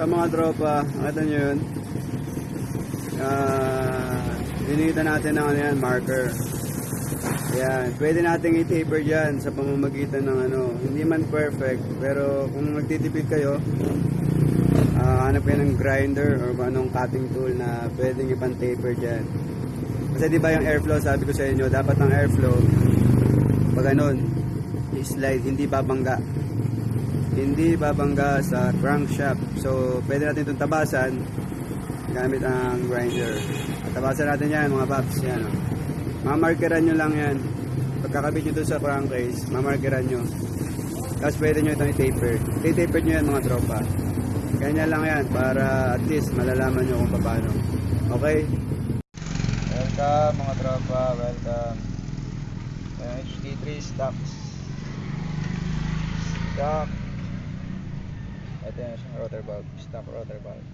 Sa mga tropa, nakita nyo yun. Ah, dinita natin ng ano yan, marker. Yan, pwede nating i-taper dyan sa pamamagitan ng ano, hindi man perfect, pero kung nagtitipid kayo, ah hanap kayo ng grinder or anong cutting tool na pwedeng ipan-taper dyan. Kasi di ba yung airflow, sabi ko sa inyo, dapat ang airflow, pag ganun, i-slide, hindi babangga. Hindi babangga sa crankshaft. So, pwede natin itong tabasan gamit ang grinder. Tabasan natin yan, mga paps. Yan, oh. Mamarkeran nyo lang yan. Pagkakabit nyo doon sa crankcase, mamarkeran nyo. Tapos pwede nyo itong i-taper. I-taper nyo yan mga tropa. Ganyan lang yan para at least malalaman nyo kung paano. Okay? Welcome mga tropa, welcome. Yung HD3 stocks. Stock. Ito yung isang rotor valve, stock rotor valve.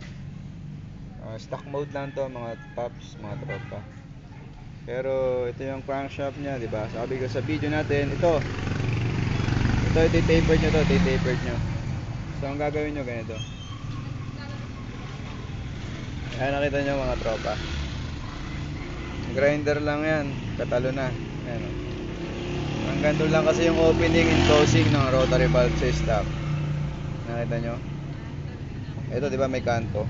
Ah, stock mode lang to mga tops, mga tropa. Pero ito yung crankshaft niya, di ba? Sabi ko sa video natin, ito. Ito, iti-tapered nyo to, iti-tapered nyo. So, ang gagawin nyo ganito. Ayan, nakita nyo mga tropa. Grinder lang yan, katalo na. Ayan, oh. Ang ganito lang kasi yung opening and closing ng rotary valve sa stock. Nakita nyo? Ito, di ba may kanto?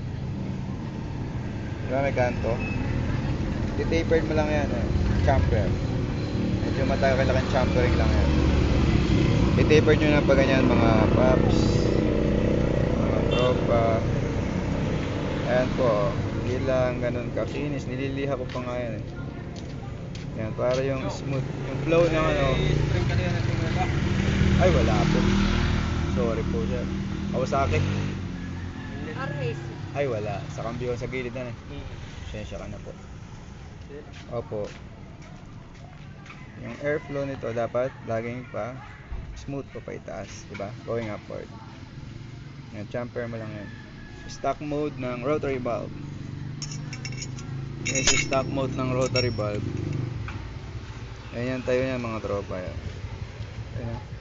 Di ba may kanto? Titapered mo lang yan, eh. Chamfer. Medyo matagal kang champering lang yan. Titapered nyo na pa ganyan mga paps. Mga tropa. Ayan po. Hindi lang ganun kakinis. Nililiha ko pa nga yan eh. Yan, para yung smooth. Yung flow ng ano. Ay, wala po. Sorry po sir. Kawasaki. Arres. Ay, wala. Sa kambyo sa gilid na eh. Sensya ka na po. Opo. Yung airflow nito dapat laging pa smooth pa pa itaas, di ba? Going upward. Yan, chamfer mo lang yan. Stock mode ng rotary valve. Sa stock mode ng rotary valve. Ayan tayo yan mga tropa yan. Ayan.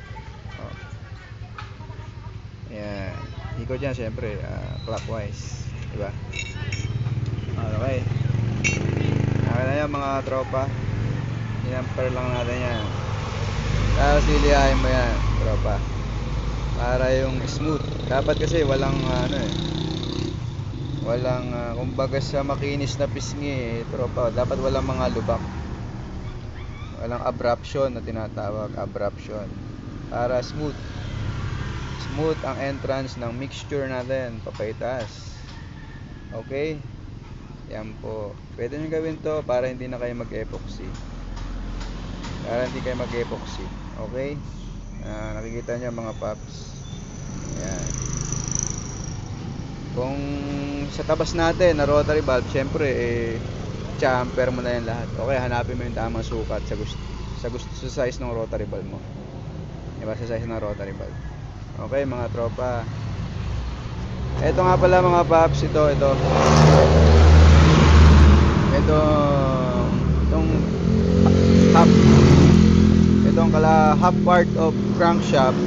Ayan. Ikot yan syempre ah, clockwise, di ba? Okay. Okay na yan mga tropa. Inamper lang natin yan. Tapos lilihain mo yan, tropa. Para yung smooth. Dapat kasi walang ano eh. Walang, ah, kumbaga sa makinis na pisngi eh, tropa. Dapat walang mga lubak. Walang abruption na tinatawag. Abruption. Para smooth. Smooth ang entrance ng mixture natin. Papaitaas. Okay? Yan po. Pwede nyo gawin to para hindi na kayo mag-epoxy. Para hindi kayo mag-epoxy. Okay? Ah, nakikita nyo mga paps. Yan. Kung sa tabas natin na rotary valve, syempre eh chamfer mo na yan lahat. Okay, hanapin mo yung tamang sukat sa gusto sa gusto sa size ng rotary valve mo. Diba sa size ng rotary valve. Okay, mga tropa. Ito nga pala mga paps, ito, ito. Ito, itong half, itong kala half part of crankshaft,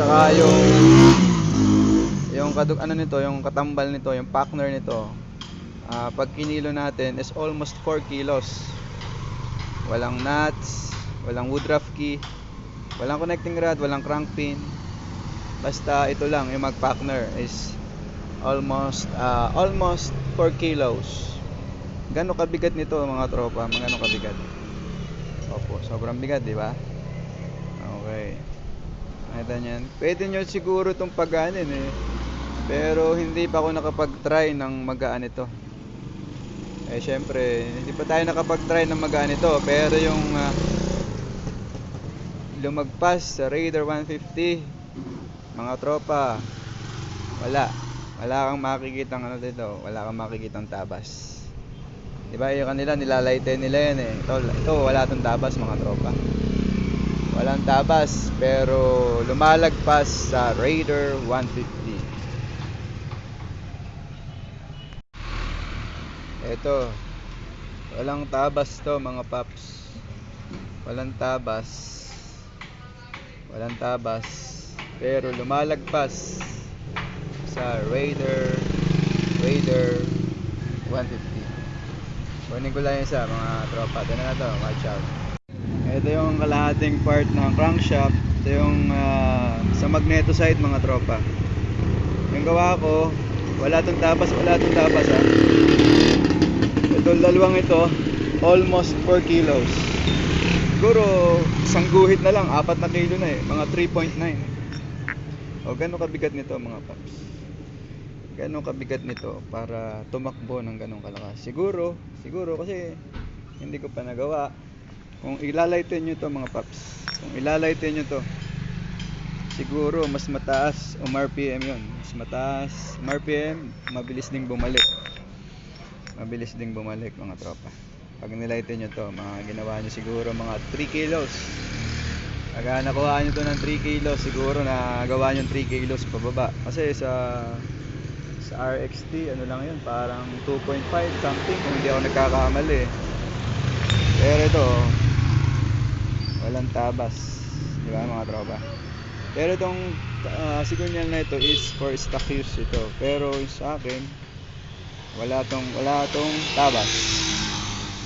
tsaka yung, yung kadug, ano nito, yung katambal nito, yung packner nito, ah, pag kinilo natin is almost 4 kilos. Walang nuts, walang woodruff key, walang connecting rod, walang crank pin. Basta ito lang, yung mag-packner is almost ah, almost 4 kilos. Gano'ng kabigat nito mga tropa? Magano kabigat? Opo, sobrang bigat, di ba? Okay. Nakita niyan. Pwede nyo siguro itong pagaanin eh. Pero hindi pa ako nakapag-try ng magaan ito. Eh syempre, hindi pa tayo nakapag-try ng magaan ito. Pero yung ah, lumagpas sa Raider 150, mga tropa, wala. Wala kang makikitang ano dito. Wala kang makikitang tabas. Diba yung kanila nilalighten nila yan eh. Ito, ito wala tong tabas mga tropa. Walang tabas pero lumalagpas sa Raider 150. Ito. Walang tabas to mga paps. Walang tabas. Walang tabas. Pero lumalagpas sa Raider Raider 150 kunin ko lang sa mga tropa. Ito na to watch out. Ito yung kalahating part ng crankshaft ito yung ah, sa magneto side mga tropa. Yung gawa ko wala tong tapas wala tong tapas ha itong dalawang ito almost 4 kilos. Siguro isang guhit na lang 4 na kilo na eh. Mga 3.9 o gano'ng kabigat nito mga paps? Gano'ng kabigat nito para tumakbo ng gano'ng kalakas? Siguro siguro kasi hindi ko pa nagawa. Kung ilalighten nyo to mga paps kung ilalighten nyo to siguro mas mataas o RPM yon mas mataas RPM mabilis ding bumalik. Mabilis ding bumalik mga tropa. Pag nilighten nyo to mga ginawa nyo siguro mga 3 kilos pag nakuha nyo to ng 3 kilos siguro na gawa nyo 3 kilos pababa kasi sa sa RXT ano lang yun parang 2.5 something kung hindi ako nagkakamali. Pero ito walang tabas. Di ba mga tropa? Pero itong uh, signal na ito is for stock use ito. Pero sa akin wala tong wala tong tabas.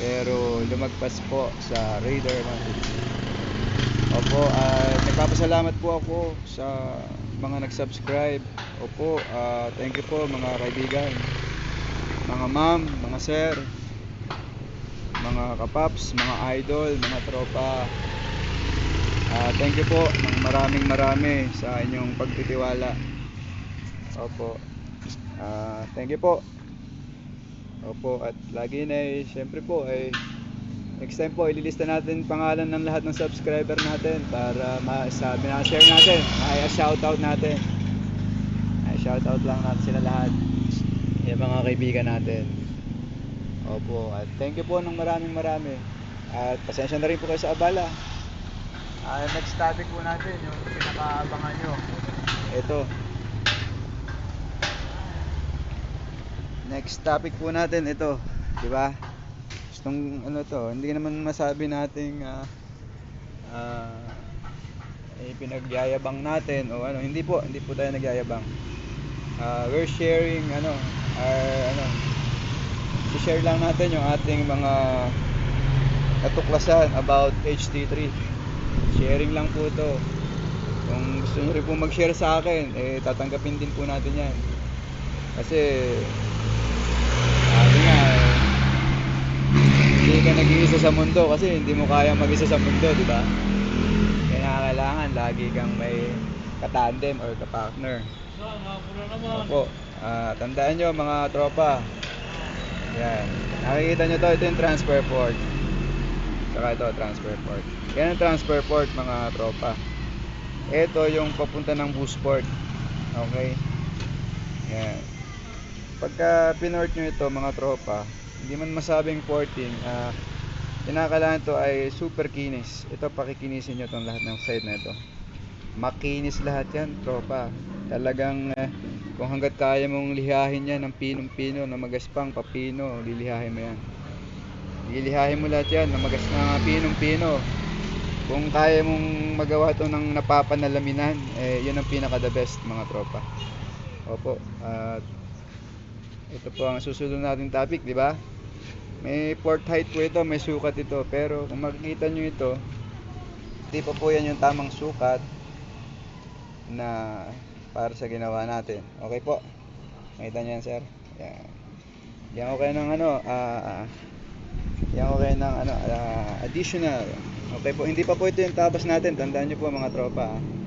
Pero lumagpas po sa Raider 150 Opo, at nagpapasalamat po ako sa mga nag-subscribe. Opo, ah, thank you po mga kaibigan, mga ma'am, mga sir, mga kapaps, mga idol, mga tropa. Ah, thank you po ng maraming marami sa inyong pagtitiwala. Opo. Ah, thank you po. Opo, at lagi na eh, syempre po ay next time po ililista natin pangalan ng lahat ng subscriber natin para masabi na share natin, may shoutout natin. Ay shoutout lang natin sila lahat. Yung mga kaibigan natin. Opo, at thank you po ng maraming marami. At pasensya na rin po kayo sa abala. Ah, next topic po natin, yung pinakaabangan nyo. Ito. Next topic po natin ito, di ba? Gustong ano to, hindi naman masabi nating ah ah, eh, pinagyayabang natin o ano, hindi po, hindi po tayo nagyayabang. Ah, we're sharing ano, our ano, i-share lang natin yung ating mga natuklasan about HT3. Sharing lang po to. Kung gusto nyo rin po mag-share sa akin, eh tatanggapin din po natin yan. Kasi sabi nga eh, hindi ka nag-iisa sa mundo kasi hindi mo kaya mag-isa sa mundo, di ba? Kaya kailangan lagi kang may katandem or kapartner. Opo. Ah, tandaan nyo mga tropa. Yan. Nakikita nyo to, ito yung transfer port. Saka ito, transfer port. Yan ang transfer port mga tropa. Ito yung papunta ng boost port. Okay? Yan. Pagka pinort nyo ito mga tropa, hindi man masabing porting, ah, kinakailangan to ay super kinis. Ito pakikinisin nyo itong lahat ng side na ito. Makinis lahat yan, tropa. Talagang eh, kung hanggat kaya mong lihahin yan ng pinong-pino na magaspang papino, lilihahin mo yan. Lilihahin mo lahat yan na magas na pinong-pino. Kung kaya mong magawa to ng napapanalaminan, eh, yun ang pinaka the best mga tropa. Opo. At ito po ang susunod nating topic, di ba? May port height po ito, may sukat ito. Pero kung makikita nyo ito, hindi pa po yan yung tamang sukat na para sa ginawa natin. Okay po? Makita nyo yan, sir? Yan. Yan ko kayo ng ano, ah, yan ko kayo ng ano, ah, additional. Okay po, hindi pa po ito yung tabas natin. Tandaan nyo po mga tropa. ah.